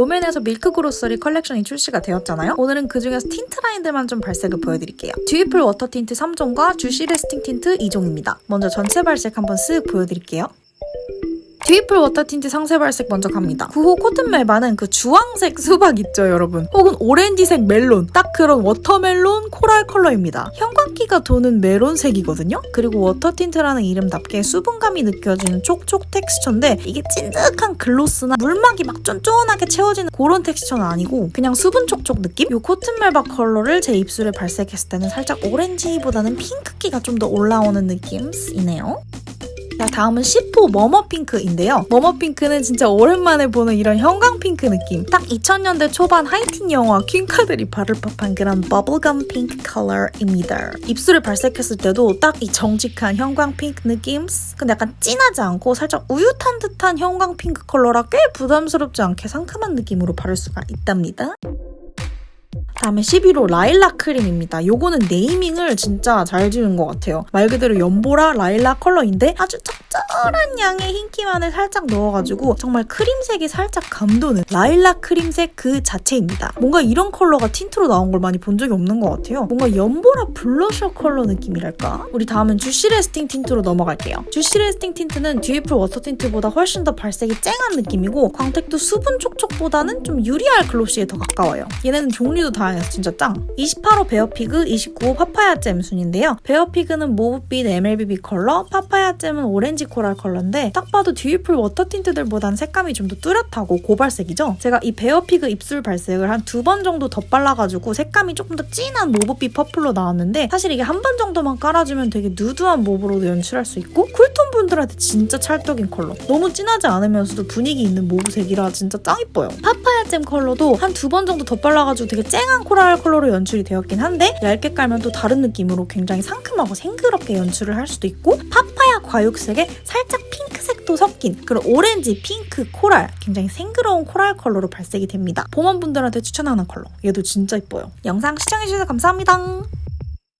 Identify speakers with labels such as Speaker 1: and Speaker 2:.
Speaker 1: 롬앤에서 밀크 그로서리 컬렉션이 출시가 되었잖아요. 오늘은 그중에서 틴트 라인들만 좀 발색을 보여드릴게요. 듀이풀 워터 틴트 3종과 쥬시 래스팅 틴트 2종입니다. 먼저 전체 발색 한번 쓱 보여드릴게요. 듀이풀 워터 틴트 상세 발색 먼저 갑니다. 9호 코튼 멜바는 그 주황색 수박 있죠, 여러분? 혹은 오렌지색 멜론, 딱 그런 watermelon 코랄 컬러입니다. 형광기가 도는 메론색이거든요? 그리고 워터 틴트라는 이름답게 수분감이 느껴지는 촉촉 텍스처인데 이게 찐득한 글로스나 물막이 막 쫀쫀하게 채워지는 그런 텍스처는 아니고 그냥 수분 촉촉 느낌? 이 코튼 멜바 컬러를 제 입술에 발색했을 때는 살짝 오렌지보다는 핑크기가 좀 더 올라오는 느낌이네요. 자, 다음은 10호 머머핑크인데요. 머머핑크는 진짜 오랜만에 보는 이런 형광핑크 느낌. 딱 2000년대 초반 하이틴 영화 퀸카들이 바를 법한 그런 bubblegum 핑크 컬러입니다. 입술에 발색했을 때도 딱 이 정직한 형광 핑크 느낌? 근데 약간 진하지 않고 살짝 우윳한 듯한 형광 핑크 컬러라 꽤 부담스럽지 않게 상큼한 느낌으로 바를 수가 있답니다. 다음에 11호 라일락 크림입니다. 요거는 네이밍을 진짜 잘 지은 것 같아요. 말 그대로 연보라 라일락 컬러인데 아주 적절한 양의 흰기만을 살짝 넣어가지고 정말 크림색이 살짝 감도는 라일락 크림색 그 자체입니다. 뭔가 이런 컬러가 틴트로 나온 걸 많이 본 적이 없는 것 같아요. 뭔가 연보라 블러셔 컬러 느낌이랄까? 우리 다음은 쥬시 래스팅 틴트로 넘어갈게요. 쥬시 래스팅 틴트는 듀이풀 워터 틴트보다 훨씬 더 발색이 쨍한 느낌이고 광택도 수분 촉촉보다는 좀 유리알 glossy에 더 가까워요. 얘네는 종류도 다양해서 진짜 짱! 28호 베어피그, 29호 파파야 잼 순인데요. 베어피그는 mauve빛 MLBB 컬러, 파파야 잼은 오렌지 코랄 컬러인데 딱 봐도 듀이풀 워터 틴트들보단 색감이 좀 더 뚜렷하고 고발색이죠? 제가 이 베어피그 입술 발색을 한 두 번 정도 덧발라가지고 색감이 조금 더 진한 mauve빛 purple로 나왔는데 사실 이게 한 번 정도만 깔아주면 되게 누드한 mauve로도 연출할 수 있고 쿨톤 분들한테 진짜 찰떡인 컬러. 너무 진하지 않으면서도 분위기 있는 mauve색이라 진짜 짱 이뻐요. 파파야 잼 컬러도 한 두 번 정도 덧발라가지고 되게 쨍한 코랄 컬러로 연출이 되었긴 한데 얇게 깔면 또 다른 느낌으로 굉장히 상큼하고 싱그럽게 연출을 할 수도 있고 파파야 과육색에 살짝 핑크색도 섞인 그런 오렌지, 핑크, 코랄 굉장히 싱그러운 코랄 컬러로 발색이 됩니다. 봄웜분들한테 추천하는 컬러. 얘도 진짜 이뻐요. 영상 시청해주셔서 감사합니다